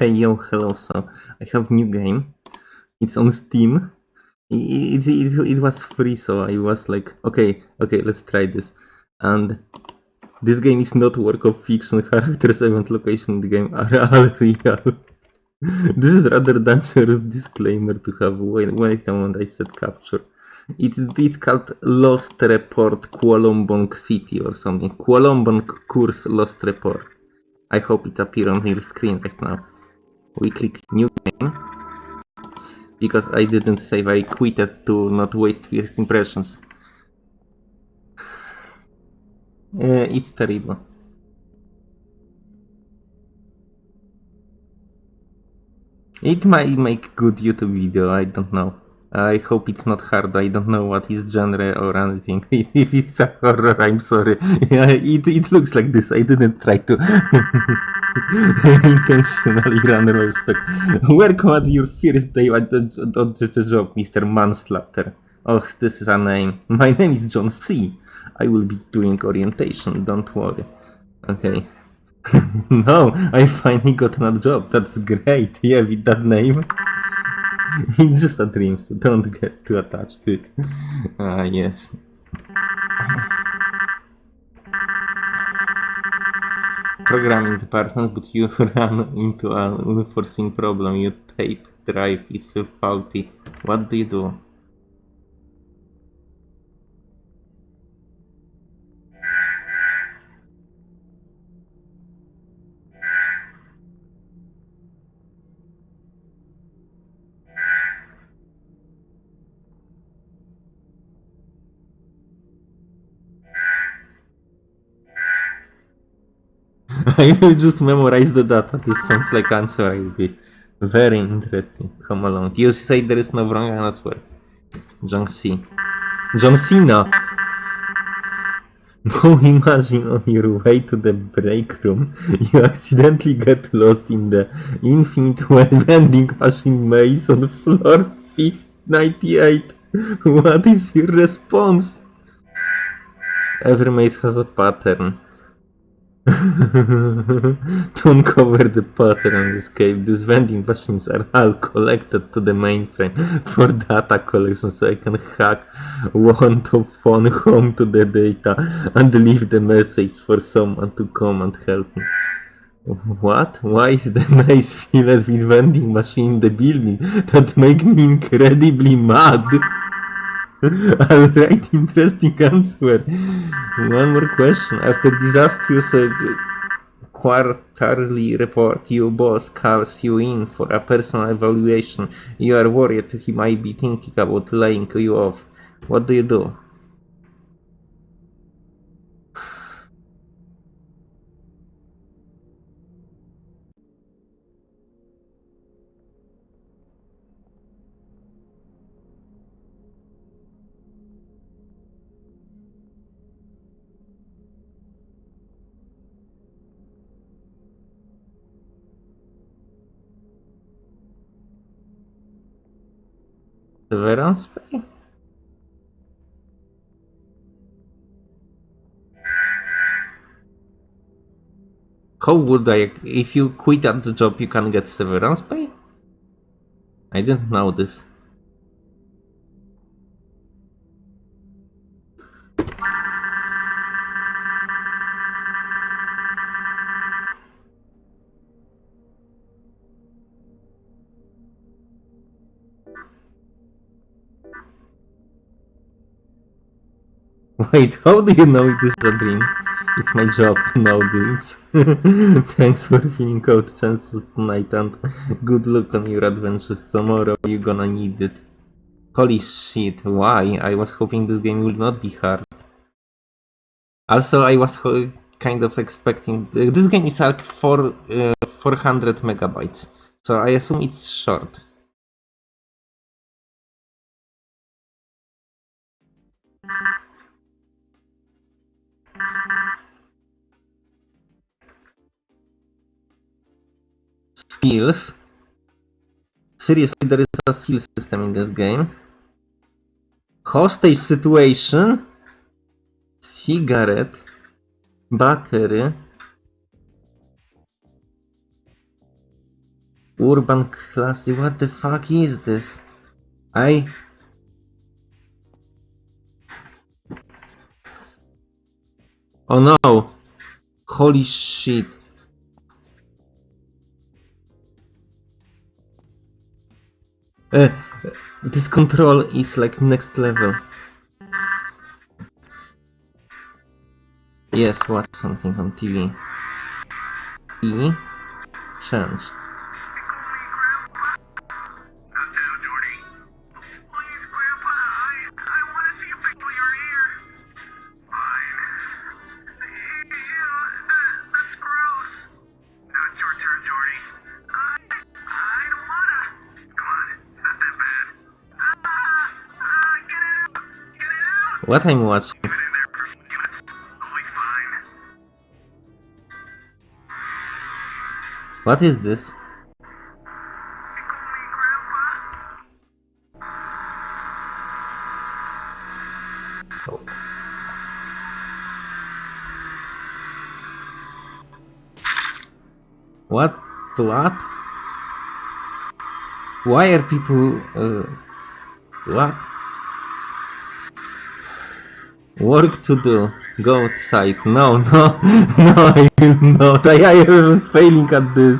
Hey yo, hello. So I have new game. It's on Steam. It, it, it, it was free, so I was like, okay, okay, let's try this. And this game is not work of fiction. Characters, event, location in the game are all real. this is rather dangerous disclaimer to have when, when I when I said capture. It's it's called Lost Report Kualombong City or something. Kualombong Course Lost Report. I hope it appears on your screen right now. We click new game. Because I didn't save, I quitted to not waste first impressions. Uh, it's terrible. It might make good YouTube video, I don't know. I hope it's not hard, I don't know what is genre or anything. if it's a horror, I'm sorry. it, it looks like this, I didn't try to intentionally run away spec. Welcome at your first day at the, the job, Mr. Manslaughter. Oh, this is a name. My name is John C. I will be doing orientation, don't worry. Okay. no, I finally got another job. That's great. Yeah, with that name. it's just a dream, so don't get too attached to it. Ah, yes. Programming department, but you run into an unforeseen problem. Your tape drive is faulty. What do you do? I will just memorize the data. This sounds like answer I be very interesting. Come along. You say there is no wrong answer. John C. John Cena! Now imagine on your way to the break room, you accidentally get lost in the infinite vending machine maze on floor 98. What is your response? Every maze has a pattern. to uncover the pattern and escape, these vending machines are all collected to the mainframe for data collection so I can hack one to phone home to the data and leave the message for someone to come and help me. What? Why is the maze filled with vending machine in the building? That make me incredibly mad. Alright, interesting answer. One more question. After disastrous uh, quarterly report, your boss calls you in for a personal evaluation. You are worried he might be thinking about laying you off. What do you do? Severance pay? How would I... If you quit at the job, you can get severance pay? I didn't know this. Wait, how do you know it is a dream? It's my job to know dreams. Thanks for filling out census tonight and good luck on your adventures tomorrow. You're gonna need it. Holy shit, why? I was hoping this game would not be hard. Also, I was kind of expecting... This game is like four, uh, 400 megabytes, so I assume it's short. Skills. Seriously, there is a skill system in this game. Hostage situation. Cigarette. Battery. Urban classy, what the fuck is this? I... Oh no! Holy shit. This control is like next level. Yes, watch something on TV. E. Change. What I'm watching? What is this? What? What? Why are people... Uh, what? Work to do. Go outside. No, no, no, I will not. I, am failing at this.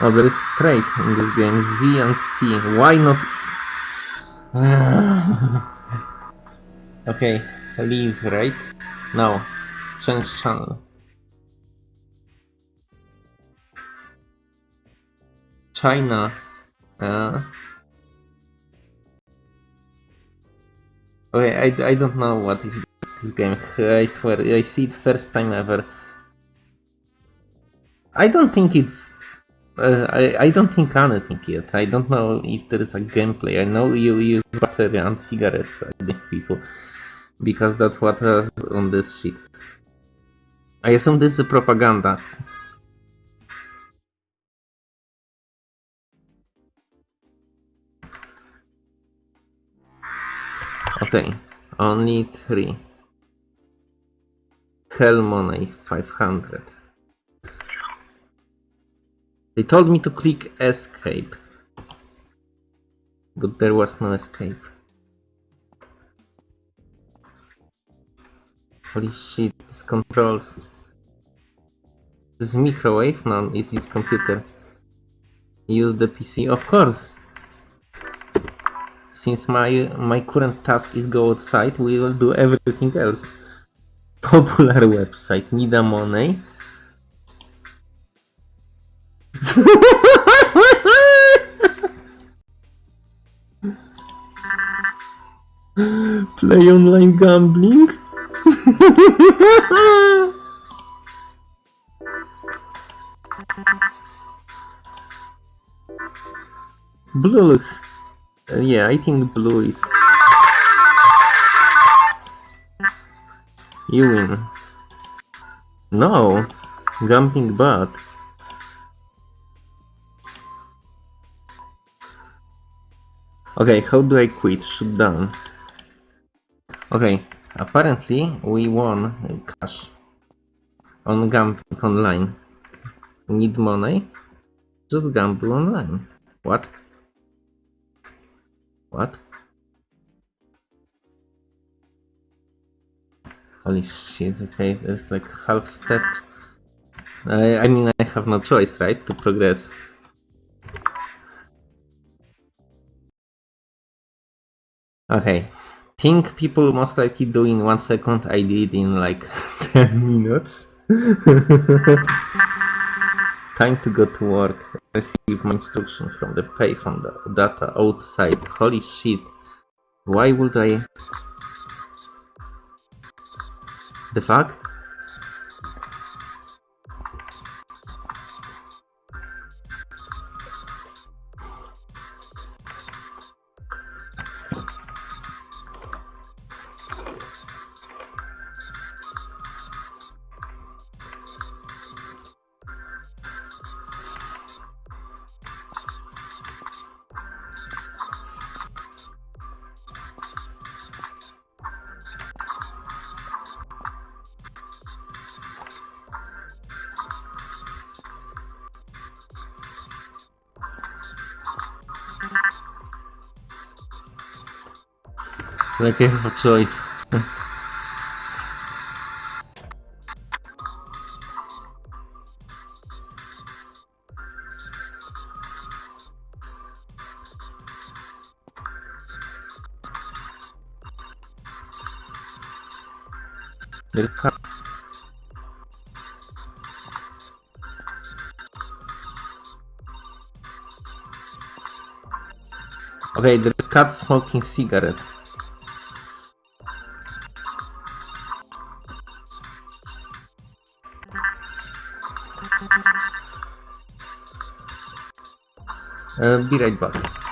Oh, there is straight in this game. Z and C. Why not? okay, leave, right? No. Change channel. China. Uh, okay, I, I don't know what is this game. I swear, I see it first time ever. I don't think it's. Uh, I, I don't think anything yet. I don't know if there is a gameplay. I know you use battery and cigarettes against people. Because that's what was on this sheet. I assume this is propaganda. Okay, only three. Hell money 500. They told me to click escape. But there was no escape. Holy shit, this controls. This is microwave? No, it is computer. Use the PC? Of course! Since my my current task is go outside, we will do everything else. Popular website, need a money. Play online gambling? Blue looks... uh, yeah, I think blue is... You win. No! Gambling bad. Okay, how do I quit? Shoot down. Okay, apparently we won cash on gambling online. Need money? Just gamble online. What? What? Holy shit, okay, there's like half step. I, I mean, I have no choice, right, to progress. Okay, think people most likely do in one second, I did in like 10 minutes. Time to go to work. Receive my instructions from the payphone da- data outside. Holy shit. Why would I... The fuck? Like I choice. Okay, there's cat smoking cigarette. Uh, be right back.